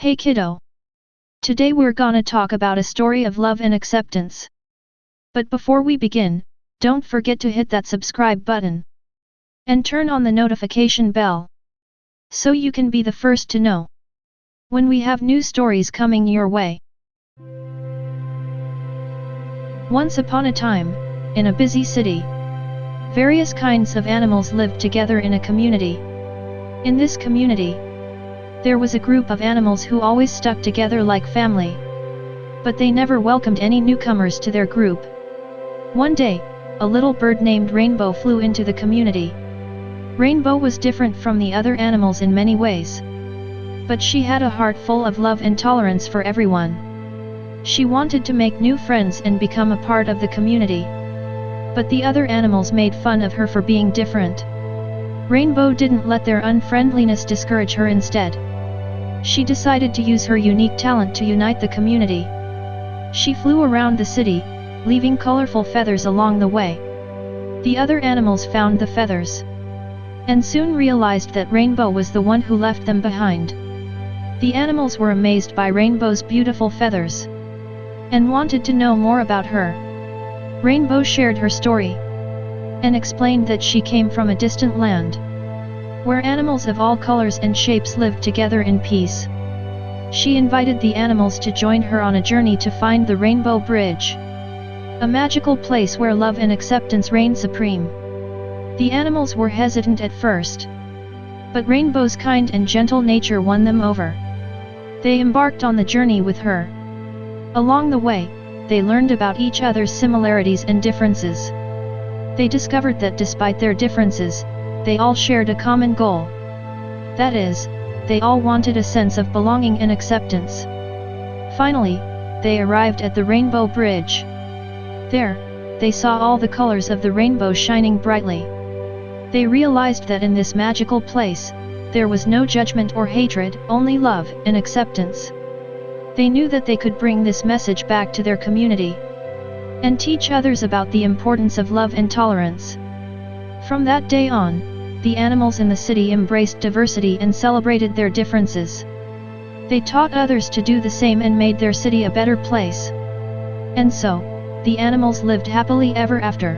Hey kiddo! Today we're gonna talk about a story of love and acceptance. But before we begin, don't forget to hit that subscribe button. And turn on the notification bell. So you can be the first to know. When we have new stories coming your way. Once upon a time, in a busy city, various kinds of animals lived together in a community. In this community, there was a group of animals who always stuck together like family. But they never welcomed any newcomers to their group. One day, a little bird named Rainbow flew into the community. Rainbow was different from the other animals in many ways. But she had a heart full of love and tolerance for everyone. She wanted to make new friends and become a part of the community. But the other animals made fun of her for being different. Rainbow didn't let their unfriendliness discourage her instead. She decided to use her unique talent to unite the community. She flew around the city, leaving colorful feathers along the way. The other animals found the feathers. And soon realized that Rainbow was the one who left them behind. The animals were amazed by Rainbow's beautiful feathers. And wanted to know more about her. Rainbow shared her story. And explained that she came from a distant land where animals of all colors and shapes lived together in peace. She invited the animals to join her on a journey to find the Rainbow Bridge. A magical place where love and acceptance reign supreme. The animals were hesitant at first. But Rainbow's kind and gentle nature won them over. They embarked on the journey with her. Along the way, they learned about each other's similarities and differences. They discovered that despite their differences, they all shared a common goal. That is, they all wanted a sense of belonging and acceptance. Finally, they arrived at the Rainbow Bridge. There, they saw all the colors of the rainbow shining brightly. They realized that in this magical place, there was no judgment or hatred, only love and acceptance. They knew that they could bring this message back to their community and teach others about the importance of love and tolerance. From that day on, the animals in the city embraced diversity and celebrated their differences. They taught others to do the same and made their city a better place. And so, the animals lived happily ever after.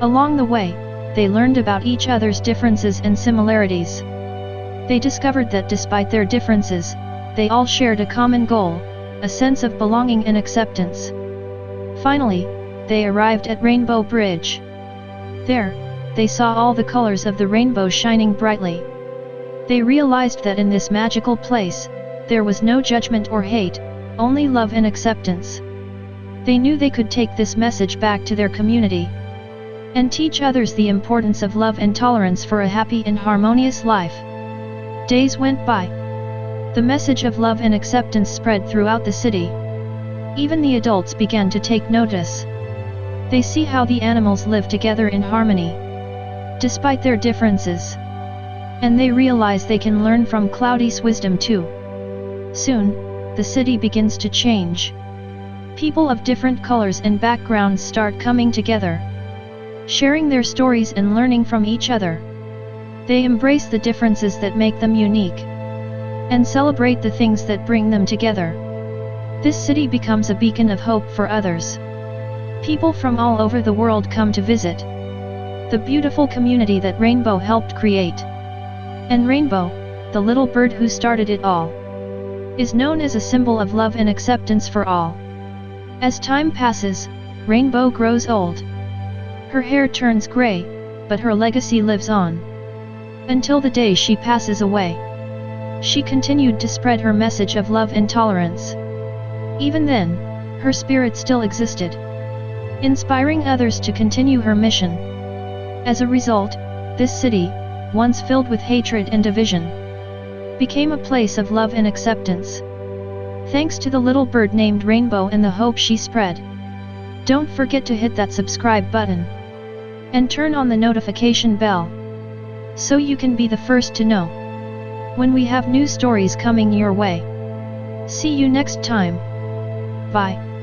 Along the way, they learned about each other's differences and similarities. They discovered that despite their differences, they all shared a common goal, a sense of belonging and acceptance. Finally, they arrived at Rainbow Bridge. There, they saw all the colors of the rainbow shining brightly. They realized that in this magical place, there was no judgment or hate, only love and acceptance. They knew they could take this message back to their community and teach others the importance of love and tolerance for a happy and harmonious life. Days went by. The message of love and acceptance spread throughout the city. Even the adults began to take notice. They see how the animals live together in harmony despite their differences. And they realize they can learn from Cloudy's wisdom too. Soon, the city begins to change. People of different colors and backgrounds start coming together, sharing their stories and learning from each other. They embrace the differences that make them unique, and celebrate the things that bring them together. This city becomes a beacon of hope for others. People from all over the world come to visit the beautiful community that Rainbow helped create. And Rainbow, the little bird who started it all, is known as a symbol of love and acceptance for all. As time passes, Rainbow grows old. Her hair turns gray, but her legacy lives on. Until the day she passes away. She continued to spread her message of love and tolerance. Even then, her spirit still existed. Inspiring others to continue her mission. As a result, this city, once filled with hatred and division, became a place of love and acceptance. Thanks to the little bird named Rainbow and the hope she spread. Don't forget to hit that subscribe button. And turn on the notification bell. So you can be the first to know. When we have new stories coming your way. See you next time. Bye.